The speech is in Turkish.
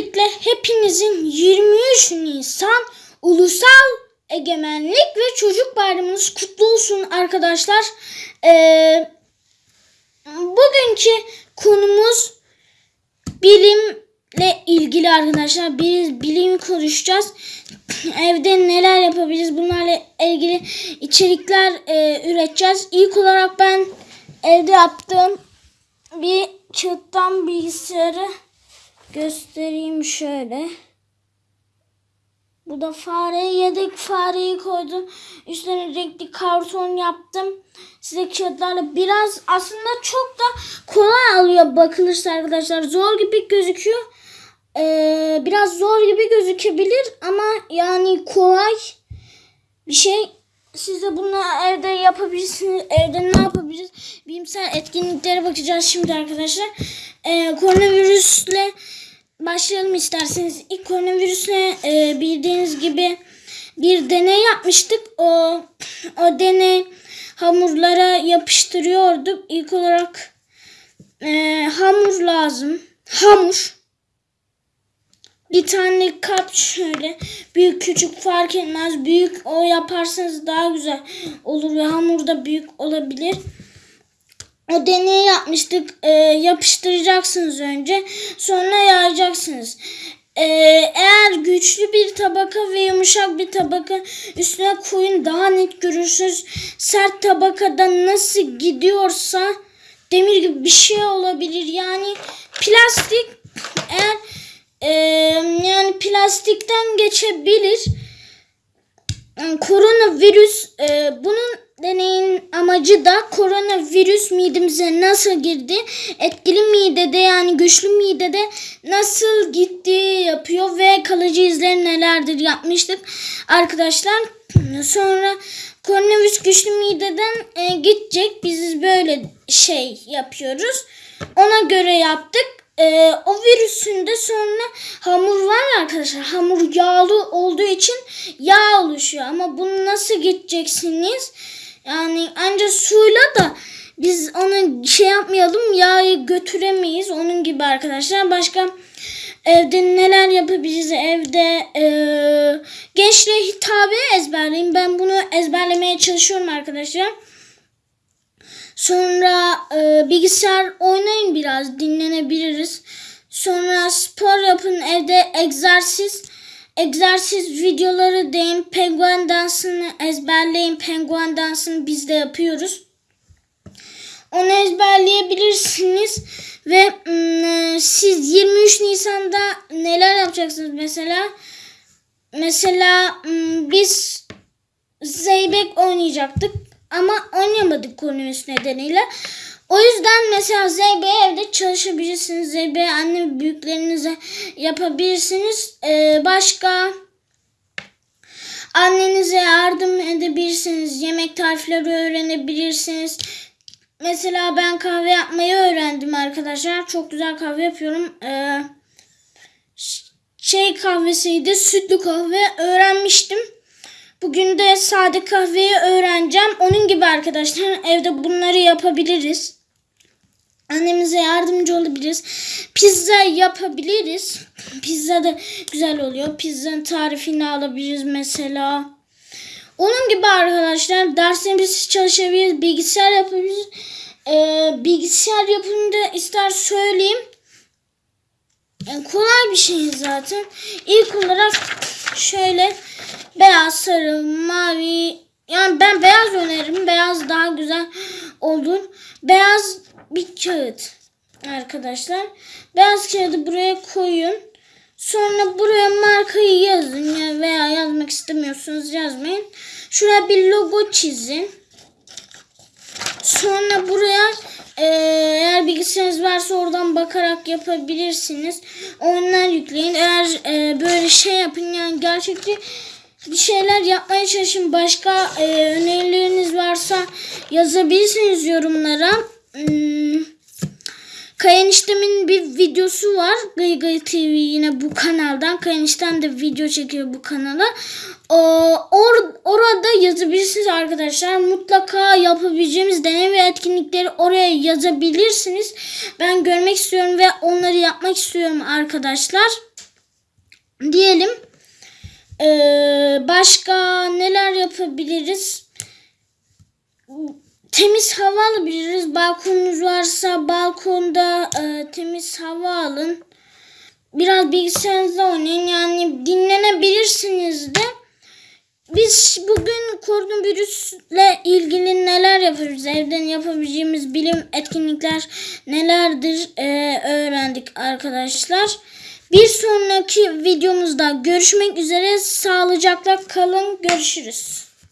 Öncelikle hepinizin 23 Nisan Ulusal Egemenlik ve Çocuk Bayramınız kutlu olsun arkadaşlar. Ee, bugünkü konumuz bilimle ilgili arkadaşlar. Biz bilim konuşacağız. Evde neler yapabiliriz bunlarla ilgili içerikler e, üreteceğiz. İlk olarak ben evde yaptığım bir kağıttan bilgisayarı göstereyim şöyle. Bu da fare yedek fareyi koydum. Üstüne renkli karton yaptım. Size kağıtlarla biraz aslında çok da kolay alıyor bakılırsa arkadaşlar. Zor gibi gözüküyor. Ee, biraz zor gibi gözükebilir ama yani kolay bir şey. Siz de bunu evde yapabilirsiniz. Evde ne yapabiliriz? Bilimsel etkinliklere bakacağız şimdi arkadaşlar. Ee, koronavirüsle başlayalım isterseniz. İlk koronavirüsle e, bildiğiniz gibi bir deney yapmıştık. O, o deney hamurlara yapıştırıyorduk. İlk olarak e, hamur lazım. Hamur. Bir tane kap şöyle büyük küçük fark etmez. Büyük o yaparsanız daha güzel olur ve hamur da büyük olabilir. O deneyi yapmıştık. Ee, yapıştıracaksınız önce. Sonra yayacaksınız. Ee, eğer güçlü bir tabaka ve yumuşak bir tabaka üstüne koyun daha net görürsünüz. Sert tabakada nasıl gidiyorsa demir gibi bir şey olabilir. Yani plastik eğer e, yani plastikten geçebilir. Koronavirüs e, bunun deneyin amacı da koronavirüs midemize nasıl girdi, etkili midede yani güçlü midede nasıl gittiği yapıyor ve kalıcı izleri nelerdir yapmıştık arkadaşlar. Sonra koronavirüs güçlü mideden e, gidecek. Biz böyle şey yapıyoruz. Ona göre yaptık. Ee, o virüsün de sonra hamur var arkadaşlar. Hamur yağlı olduğu için yağ oluşuyor. Ama bunu nasıl gideceksiniz? Yani ancak suyla da biz onu şey yapmayalım yağı götüremeyiz. Onun gibi arkadaşlar. Başka evde neler yapabiliriz? Evde e, gençliğe hitabe ezberleyin. Ben bunu ezberlemeye çalışıyorum arkadaşlar. Sonra e, bilgisayar oynayın biraz dinlenebiliriz. Sonra spor yapın evde egzersiz egzersiz videoları deyin. Penguen dansını ezberleyin. Penguen dansını biz de yapıyoruz. Onu ezberleyebilirsiniz. Ve ım, siz 23 Nisan'da neler yapacaksınız mesela? Mesela ım, biz Zeybek oynayacaktık ama oynayamadık koronavirüs nedeniyle. O yüzden mesela ZB evde çalışabilirsiniz. ZB anne büyüklerinize yapabilirsiniz. Ee, başka annenize yardım edebilirsiniz. Yemek tarifleri öğrenebilirsiniz. Mesela ben kahve yapmayı öğrendim arkadaşlar. Çok güzel kahve yapıyorum. Ee, şey kahvesiydi. Sütlü kahve öğrenmiştim. Bugün de sade kahveyi öğreneceğim. Onun gibi arkadaşlar evde bunları yapabiliriz. Annemize yardımcı olabiliriz. Pizza yapabiliriz. Pizza da güzel oluyor. Pizzanın tarifini alabiliriz mesela. Onun gibi arkadaşlar derslerimiz çalışabiliriz. Bilgisayar yapabiliriz. Ee, bilgisayar yapımında ister söyleyeyim. Yani kolay bir şey zaten. İlk olarak şöyle beyaz, sarı, mavi. Yani ben beyaz öneririm. Beyaz daha güzel olur. Beyaz bir kağıt arkadaşlar. Beyaz kağıdı buraya koyun. Sonra buraya markayı yazın ya veya yazmak istemiyorsanız yazmayın. Şuraya bir logo çizin. Sonra buraya e, eğer bilgisayarınız varsa oradan bakarak yapabilirsiniz. Oyunlar yükleyin. Eğer e, böyle şey yapın yani gerçekten bir şeyler yapmaya çalışın. Başka e, önerileriniz varsa yazabilirsiniz yorumlara. Hmm. Kayaniştemin bir videosu var. Gay Gay TV yine bu kanaldan. Kayanişten de video çekiyor bu kanala. Ee, or, orada yazabilirsiniz arkadaşlar. Mutlaka yapabileceğimiz deney ve etkinlikleri oraya yazabilirsiniz. Ben görmek istiyorum ve onları yapmak istiyorum arkadaşlar. diyelim. Ee, başka neler yapabiliriz? Temiz hava alabiliriz. Balkonunuz varsa balkonda e, temiz hava alın. Biraz bilgisayarınızda oynayın. Yani dinlenebilirsiniz de. Biz bugün koronavirüsle ilgili neler yapıyoruz? Evden yapabileceğimiz bilim etkinlikler nelerdir e, öğrendik arkadaşlar. Bir sonraki videomuzda görüşmek üzere. Sağlıcakla kalın. Görüşürüz.